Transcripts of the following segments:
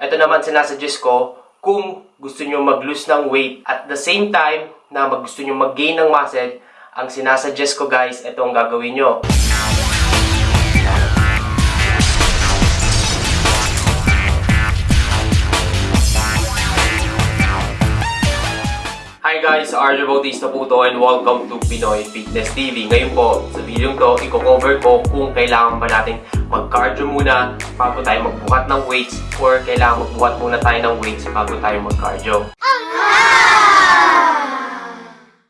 ito naman sinasuggest ko kung gusto nyo mag-lose ng weight at the same time na mag gusto nyo mag-gain ng muscle, ang sinasuggest ko guys, ito ang gagawin nyo. Hi guys, Arjo Bautista po to and welcome to Pinoy Fitness TV. Ngayon po, sa video to, i-cover ko kung kailangan ba natin mag-cardio muna bago tayo magbuhat ng weights or kailangan magbuhat muna tayo ng weights bago tayo mag-cardio.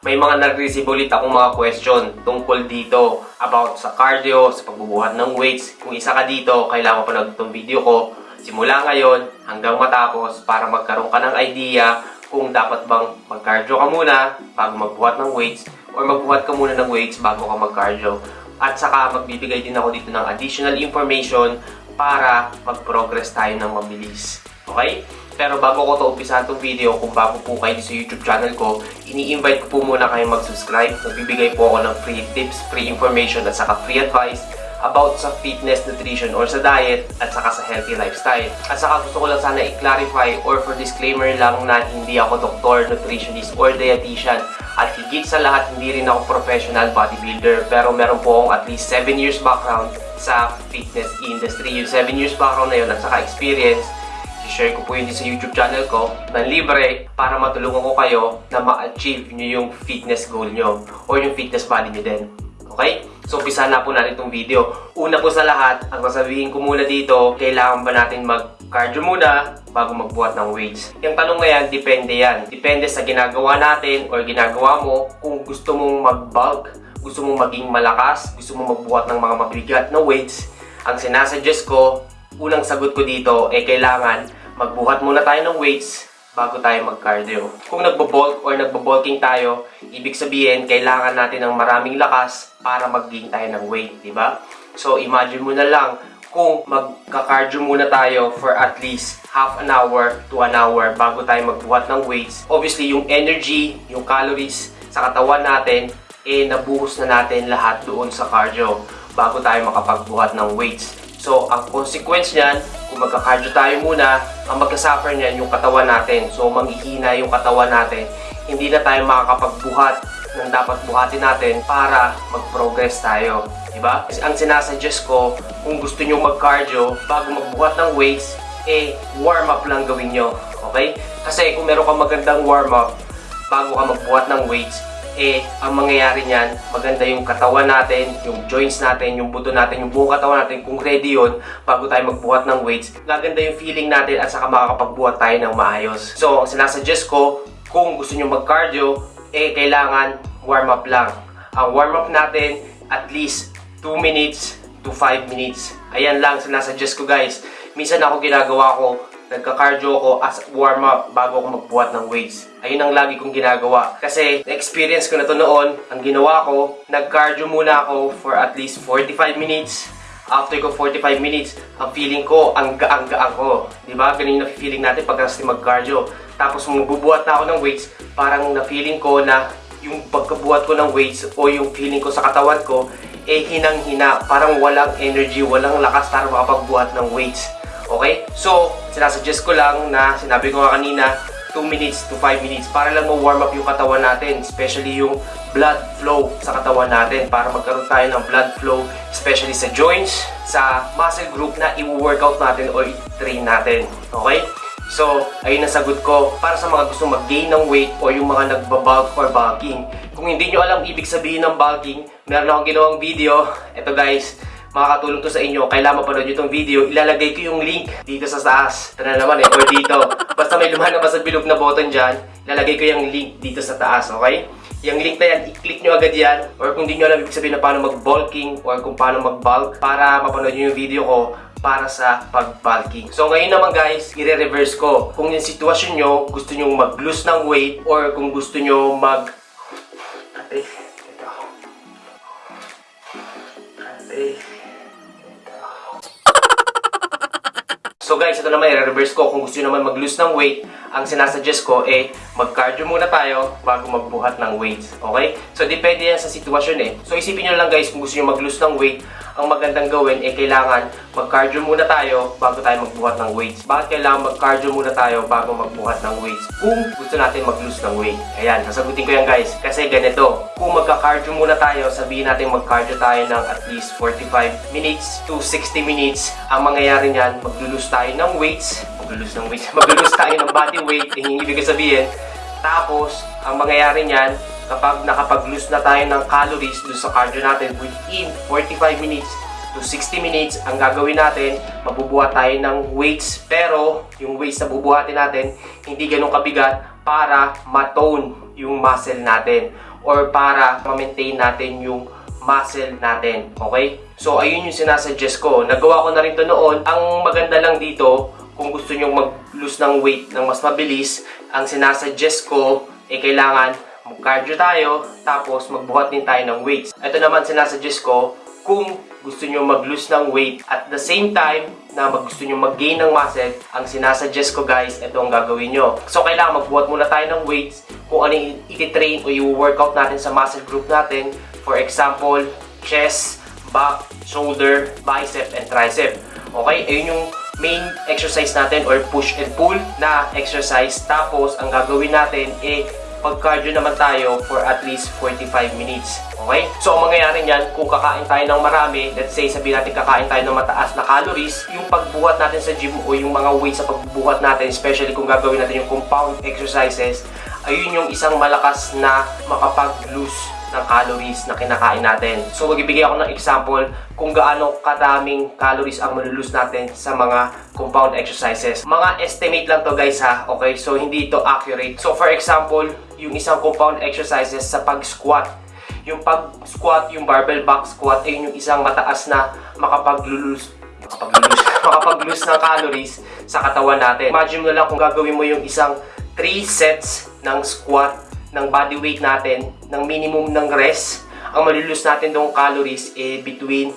May mga nag-receive ulit akong mga question tungkol dito about sa cardio, sa pagbubuhat ng weights. Kung isa ka dito, kailangan pa na itong video ko simula ngayon hanggang matapos para magkaroon ka ng idea kung dapat bang mag-cardio ka muna bago magbuhat ng weights or magbuhat ka muna ng weights bago ka mag-cardio. At saka magbibigay din ako dito ng additional information para mag-progress tayo ng mabilis. Okay? Pero bago ko to umpisa itong video, kung bago po kayo sa YouTube channel ko, ini-invite ko po muna kayo mag-subscribe. Magbibigay po ako ng free tips, free information at saka free advice about sa fitness, nutrition, or sa diet, at saka sa healthy lifestyle. At saka gusto ko lang sana i-clarify or for disclaimer lang na hindi ako doktor, nutritionist, or dietitian. At higit sa lahat, hindi rin ako professional bodybuilder. Pero meron po akong at least 7 years background sa fitness industry. Yung 7 years background na yun at saka experience, share ko po yun sa YouTube channel ko na libre para matulungan ko kayo na ma-achieve nyo yung fitness goal nyo or yung fitness body nyo din. Okay? So, umpisa na po natin itong video. Una po sa lahat, ang sasabihin ko muna dito, kailangan ba natin mag-cardio muna bago magbuhat ng weights? Yung tanong na yan, depende yan. Depende sa ginagawa natin or ginagawa mo kung gusto mong mag-bulk, gusto mong maging malakas, gusto mong magbuhat ng mga mabigat na weights. Ang sinasuggest ko, unang sagot ko dito, eh kailangan magbuhat muna tayo ng weights bago tayo mag-cardio. Kung nagbo-bulk or nagbo-bulking tayo, ibig sabihin, kailangan natin ng maraming lakas para mag-gain tayo ng weight, di ba? So, imagine mo na lang, kung magka-cardio muna tayo for at least half an hour to an hour bago tayo magbuhat ng weights, obviously, yung energy, yung calories sa katawan natin, eh, nabuhos na natin lahat doon sa cardio bago tayo makapagbuhat ng weights. So, ang consequence niyan, kung magka-cardio tayo muna, ang magka-suffer niyan yung katawan natin. So, manghihina yung katawan natin. Hindi na tayo makakapagbuhat ng dapat buhatin natin para mag-progress tayo. Diba? Ang sinasuggest ko, kung gusto nyo mag-cardio, bago magbuhat ng weights, eh, warm-up lang gawin nyo. Okay? Kasi kung meron kang magandang warm-up, bago ka magbuhat ng weights, eh, ang mangyayari niyan, maganda yung katawan natin, yung joints natin, yung buto natin, yung buong katawan natin, kung ready yun, bago tayo magbuhat ng weights, gaganda yung feeling natin at saka makakapagbuhat tayo ng maayos. So, ang sinasuggest ko, kung gusto nyo mag-cardio, eh, kailangan warm-up lang. Ang warm-up natin, at least 2 minutes to 5 minutes. Ayan lang, sinasuggest ko guys. Minsan ako ginagawa ko, nagka-cardio ko as warm-up bago ako magbuhat ng weights. Ayun ang lagi kong ginagawa. Kasi, na-experience ko na to noon, ang ginawa ko, nag-cardio muna ako for at least 45 minutes. After ko 45 minutes, ang feeling ko, ang gaang-gaang ko. Di ba? Ganun yung na-feeling natin pag mag-cardio. Tapos, magbubuhat na ako ng weights, parang na-feeling ko na yung pagkabuhat ko ng weights o yung feeling ko sa katawan ko, eh hinang-hina, parang walang energy, walang lakas para makapagbuhat ng weights. Okay? So, sinasuggest ko lang na sinabi ko nga kanina, 2 minutes to 5 minutes para lang ma-warm up yung katawan natin, especially yung blood flow sa katawan natin para magkaroon tayo ng blood flow, especially sa joints, sa muscle group na i-workout natin o i-train natin. Okay? So, ayun ang sagot ko para sa mga gusto mag-gain ng weight o yung mga nagbabulk or bulking. Kung hindi nyo alam ibig sabihin ng bulking, meron akong ginawang video. Ito guys, makakatulong to sa inyo. Kailangan mapanood nyo itong video. Ilalagay ko yung link dito sa taas. Ito na naman eh, or dito. Basta may lumalabas sa bilog na button dyan, ilalagay ko yung link dito sa taas, okay? Yung link na yan, i-click nyo agad yan. Or kung hindi nyo alam ibig sabihin na paano mag-bulking or kung paano mag-bulk para mapanood nyo yung video ko, para sa pag-bulking. So ngayon naman guys, i-reverse ko. Kung yung sitwasyon nyo, gusto nyo mag-lose ng weight or kung gusto nyo mag... Ate, ito. Ate, So guys, ito naman i-reverse ko. Kung gusto nyo naman mag-lose ng weight, ang sinasuggest ko eh, mag-cardio muna tayo bago magbuhat ng weights. Okay? So depende yan sa sitwasyon eh. So isipin nyo lang guys, kung gusto nyo mag-lose ng weight, ang magandang gawin ay kailangan mag-cardio muna tayo bago tayo magbuhat ng weights. Bakit kailangan mag-cardio muna tayo bago magbuhat ng weights? Kung gusto natin mag-lose ng weight. Ayan, sasagutin ko yan guys. Kasi ganito, kung magka-cardio muna tayo, sabihin natin mag-cardio tayo ng at least 45 minutes to 60 minutes. Ang mangyayari niyan, mag-lose tayo ng weights. Mag-lose ng weights. mag-lose tayo ng body weight. Eh, Yung ibig sabihin, tapos, ang mangyayari niyan, kapag nakapag-lose na tayo ng calories doon sa cardio natin within 45 minutes to 60 minutes, ang gagawin natin, mabubuhat tayo ng weights. Pero, yung weights na bubuhatin natin, hindi ganun kabigat para matone yung muscle natin or para ma-maintain natin yung muscle natin. Okay? So, ayun yung sinasuggest ko. Nagawa ko na rin to noon. Ang maganda lang dito, kung gusto nyo mag-lose ng weight ng mas mabilis, ang sinasuggest ko, eh kailangan mag-cardio tayo, tapos magbuhat din tayo ng weights. Ito naman sinasuggest ko, kung gusto nyo mag-lose ng weight at the same time na gusto nyo mag-gain ng muscle, ang sinasuggest ko guys, ito ang gagawin nyo. So, kailangan magbuhat muna tayo ng weights kung ano yung iti-train o yung workout natin sa muscle group natin. For example, chest, back, shoulder, bicep, and tricep. Okay? Ayun yung main exercise natin or push and pull na exercise. Tapos, ang gagawin natin eh pag-cardio naman tayo for at least 45 minutes. Okay? So, ang mangyayari niyan, kung kakain tayo ng marami, let's say, sabihin natin kakain tayo ng mataas na calories, yung pagbuhat natin sa gym o yung mga weight sa pagbubuhat natin, especially kung gagawin natin yung compound exercises, ayun yung isang malakas na makapag-lose ng calories na kinakain natin. So, magbibigay ako ng example kung gaano kadaming calories ang malulus natin sa mga compound exercises. Mga estimate lang to guys ha, okay? So, hindi ito accurate. So, for example, yung isang compound exercises sa pag-squat. Yung pag-squat, yung barbell back squat, ay yung isang mataas na makapaglulus makapaglulus, makapaglulus ng calories sa katawan natin. Imagine mo lang kung gagawin mo yung isang 3 sets ng squat ng body weight natin, ng minimum ng rest, ang malulus natin dong calories eh between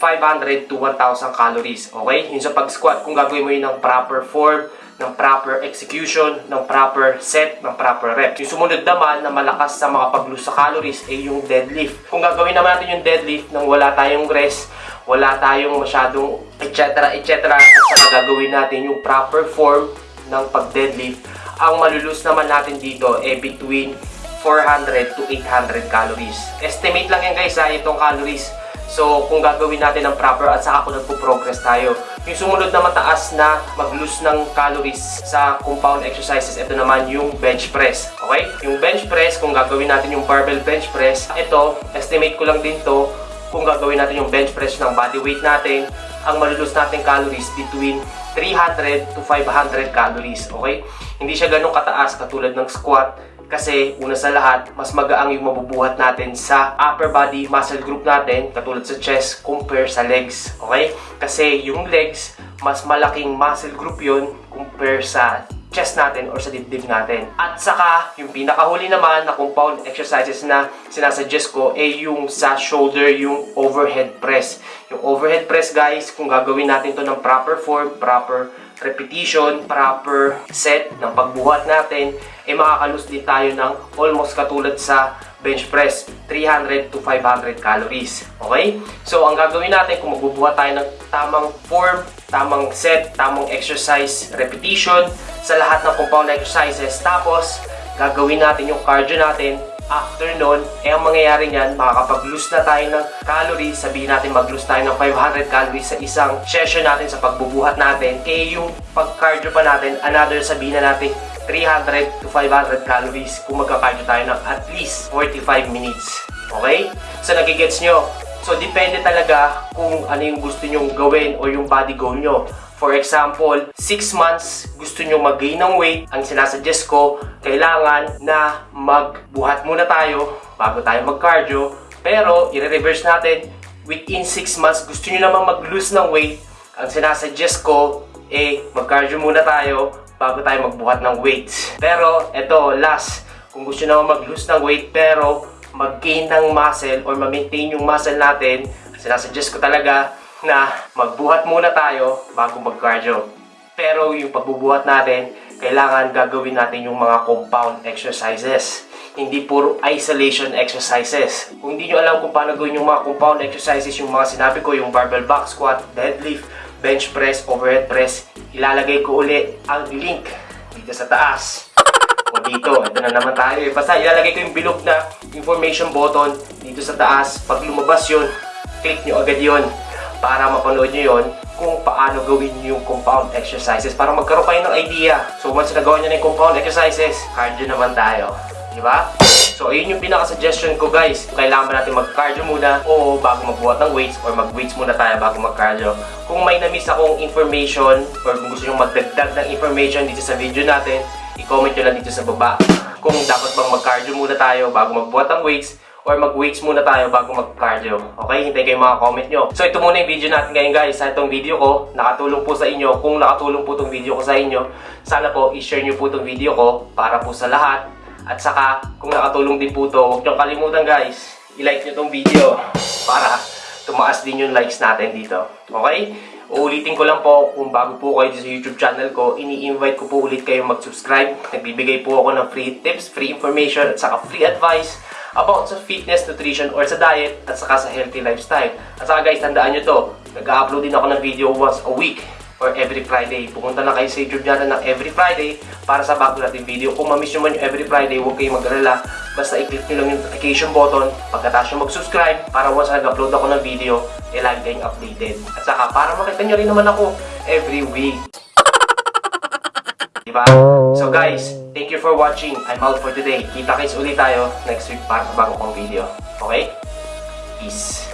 500 to 1,000 calories. Okay? Yung sa pag-squat, kung gagawin mo yun ng proper form, ng proper execution, ng proper set, ng proper rep. Yung sumunod naman na malakas sa mga pag-lose sa calories ay yung deadlift. Kung gagawin naman natin yung deadlift nang wala tayong rest, wala tayong masyadong etc. etc. at saka gagawin natin yung proper form ng pag-deadlift, ang malulus naman natin dito ay between 400 to 800 calories. Estimate lang yan guys ha, itong calories. So, kung gagawin natin ng proper at saka kung nagpo-progress tayo. Yung sumunod na mataas na mag-lose ng calories sa compound exercises, ito naman yung bench press. Okay? Yung bench press, kung gagawin natin yung barbell bench press, ito, estimate ko lang din to, kung gagawin natin yung bench press ng body weight natin, ang malulus natin calories between 300 to 500 calories, okay? Hindi siya ganun kataas katulad ng squat kasi una sa lahat, mas magaang yung mabubuhat natin sa upper body muscle group natin katulad sa chest compare sa legs, okay? Kasi yung legs, mas malaking muscle group yon compare sa chest natin or sa dibdib natin. At saka, yung pinakahuli naman na compound exercises na sinasuggest ko ay yung sa shoulder, yung overhead press. Yung overhead press guys, kung gagawin natin to ng proper form, proper repetition, proper set ng pagbuhat natin, ay makakalus din tayo ng almost katulad sa bench press, 300 to 500 calories. Okay? So, ang gagawin natin, kung magbubuhat tayo ng tamang form, tamang set, tamang exercise, repetition, sa lahat ng compound exercises, tapos, gagawin natin yung cardio natin, after nun, eh ang mangyayari niyan, makakapag-lose na tayo ng calories, sabihin natin mag-lose tayo ng 500 calories sa isang session natin sa pagbubuhat natin, kaya yung pag-cardio pa natin, another sabihin na natin 300 to 500 calories kung magka-cardio tayo ng at least 45 minutes. Okay? So, nagigets nyo? So, depende talaga kung ano yung gusto nyong gawin o yung body goal nyo. For example, 6 months gusto nyo mag-gain ng weight, ang sinasuggest ko, kailangan na magbuhat muna tayo bago tayo mag-cardio. Pero, i-reverse natin, within 6 months gusto nyo naman mag-lose ng weight, ang sinasuggest ko, eh, mag-cardio muna tayo bago tayo magbuhat ng weights. Pero, eto, last, kung gusto naman mag-lose ng weight pero mag-gain ng muscle or ma-maintain yung muscle natin, sinasuggest ko talaga na magbuhat muna tayo bago mag-cardio. Pero yung pagbubuhat natin, kailangan gagawin natin yung mga compound exercises. hindi puro isolation exercises. Kung hindi nyo alam kung paano gawin yung mga compound exercises, yung mga sinabi ko, yung barbell back squat, deadlift, bench press, overhead press, ilalagay ko uli ang link dito sa taas. O dito, ito na naman tayo eh. Basta ilalagay ko yung bilog na information button dito sa taas. Pag lumabas yun, click nyo agad yun para mapanood nyo yun kung paano gawin yung compound exercises para magkaroon kayo ng idea. So once nagawa nyo na yung compound exercises, cardio naman tayo. Di ba? So ayun yung pinaka-suggestion ko guys. Kailangan ba natin mag-cardio muna o bago magbuhat ng weights or mag-weights muna tayo bago mag-cardio. Kung may na-miss akong information or kung gusto nyo magdagdag ng information dito sa video natin, i-comment nyo lang dito sa baba. Kung dapat bang mag-cardio muna tayo bago magbuhat ng weights or mag-weights muna tayo bago mag-cardio. Okay? Hintay kayo mga comment nyo. So ito muna yung video natin ngayon guys. Sa itong video ko, nakatulong po sa inyo. Kung nakatulong po itong video ko sa inyo, sana po i-share nyo po itong video ko para po sa lahat. At saka, kung nakatulong din po ito, huwag nyo kalimutan guys, i-like nyo itong video para tumaas din yung likes natin dito. Okay? Uulitin ko lang po, kung bago po kayo sa YouTube channel ko, ini-invite ko po ulit kayo mag-subscribe. Nagbibigay po ako ng free tips, free information, at saka free advice about sa fitness, nutrition, or sa diet, at saka sa healthy lifestyle. At saka guys, tandaan nyo to, nag-upload din ako ng video once a week or every Friday. Pumunta na kayo sa YouTube channel ng every Friday para sa bago natin video. Kung mamiss nyo man yung every Friday, huwag kayong mag-alala. Basta i-click nyo lang yung notification button pagkatapos nyo mag-subscribe para once nag-upload ako ng video, eh lagi kayong updated. At saka para makita nyo rin naman ako every week. Diba? So guys, thank you for watching. I'm out for today. Kita-kits ulit tayo next week para sa bago kong video. Okay? Peace.